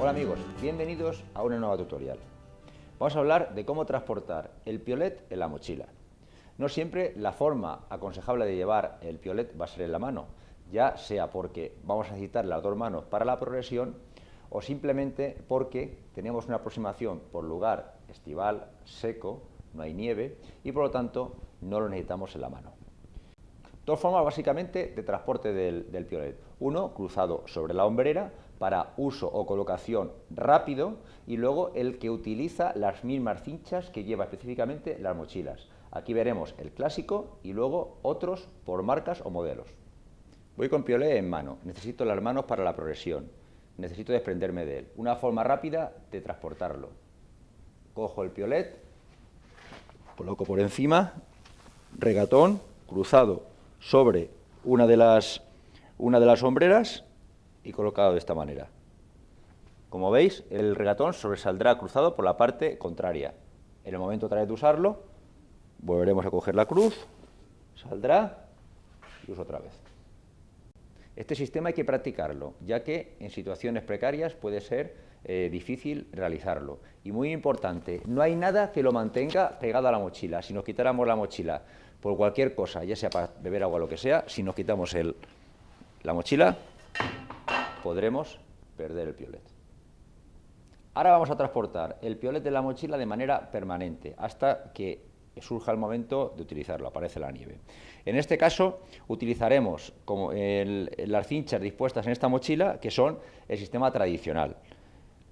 Hola amigos, bienvenidos a una nueva tutorial. Vamos a hablar de cómo transportar el piolet en la mochila. No siempre la forma aconsejable de llevar el piolet va a ser en la mano, ya sea porque vamos a necesitar las dos manos para la progresión o simplemente porque tenemos una aproximación por lugar estival, seco, no hay nieve y por lo tanto no lo necesitamos en la mano. Dos formas básicamente de transporte del, piolet. Uno, cruzado sobre la hombrera para uso o colocación rápido y luego el que utiliza las mismas cinchas que lleva específicamente las mochilas. Aquí veremos el clásico y luego otros por marcas o modelos. Voy con piolet en mano, necesito las manos para la progresión, necesito desprenderme de él. Una forma rápida de transportarlo. Cojo el piolet, coloco por encima, regatón, cruzado sobre una de las, una de las sombreras y colocado de esta manera. Como veis, el regatón sobresaldrá cruzado por la parte contraria. En el momento otra vez de usarlo, volveremos a coger la cruz, saldrá y uso otra vez. Este sistema hay que practicarlo, ya que en situaciones precarias puede ser eh, difícil realizarlo. Y muy importante, no hay nada que lo mantenga pegado a la mochila. Si nos quitáramos la mochila por cualquier cosa, ya sea para beber agua o lo que sea, si nos quitamos la mochila, podremos perder el piolet. Ahora vamos a transportar el piolet de la mochila de manera permanente, hasta que surja el momento de utilizarlo, aparece la nieve. En este caso utilizaremos como las cinchas dispuestas en esta mochila, que son el sistema tradicional.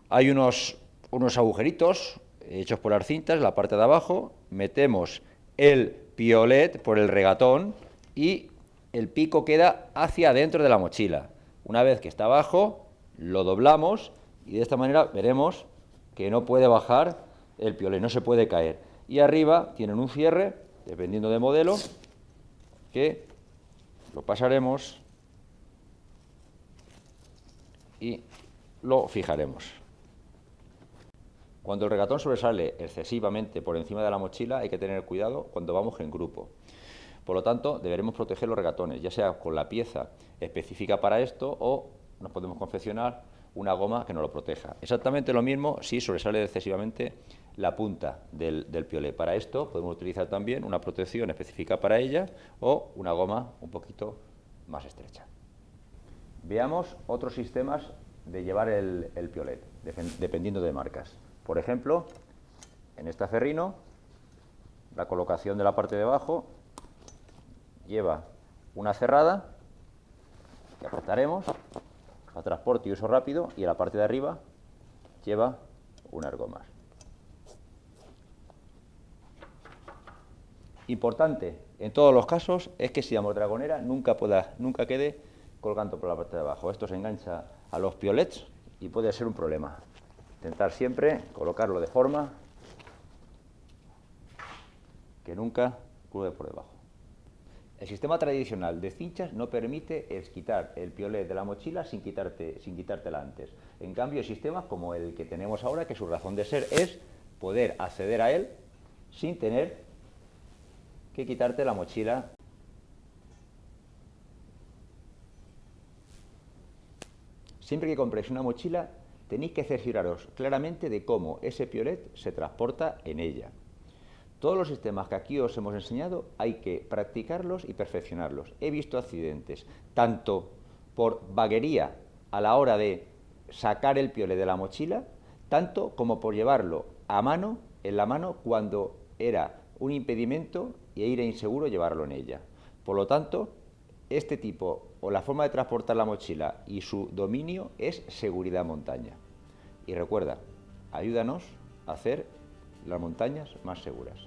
Hay unos, unos agujeritos hechos por las cintas la parte de abajo, metemos el piolet por el regatón y el pico queda hacia adentro de la mochila. Una vez que está abajo, lo doblamos y de esta manera veremos que no puede bajar el piolet, no se puede caer y arriba tienen un cierre, dependiendo de modelo, que lo pasaremos y lo fijaremos. Cuando el regatón sobresale excesivamente por encima de la mochila hay que tener cuidado cuando vamos en grupo. Por lo tanto, deberemos proteger los regatones, ya sea con la pieza específica para esto o nos podemos confeccionar una goma que nos lo proteja. Exactamente lo mismo si sobresale excesivamente la punta del, del piolet. Para esto podemos utilizar también una protección específica para ella o una goma un poquito más estrecha. Veamos otros sistemas de llevar el, el piolet, dependiendo de marcas. Por ejemplo, en esta ferrino, la colocación de la parte de abajo lleva una cerrada que apretaremos a transporte y uso rápido y a la parte de arriba lleva un argomas. Importante en todos los casos es que si la mordragonera nunca, pueda, nunca quede colgando por la parte de abajo. Esto se engancha a los piolets y puede ser un problema. Intentar siempre colocarlo de forma que nunca cuelgue por debajo. El sistema tradicional de cinchas no permite quitar el piolet de la mochila sin, quitarte, sin quitártela antes. En cambio, sistemas como el que tenemos ahora, que su razón de ser es poder acceder a él sin tener que quitarte la mochila. Siempre que compréis una mochila, tenéis que cercioraros claramente de cómo ese piolet se transporta en ella. Todos los sistemas que aquí os hemos enseñado hay que practicarlos y perfeccionarlos. He visto accidentes, tanto por vaguería a la hora de sacar el piolet de la mochila, tanto como por llevarlo a mano, en la mano, cuando era un impedimento y era inseguro llevarlo en ella. Por lo tanto, este tipo o la forma de transportar la mochila y su dominio es seguridad montaña. Y recuerda, ayúdanos a hacer las montañas más seguras.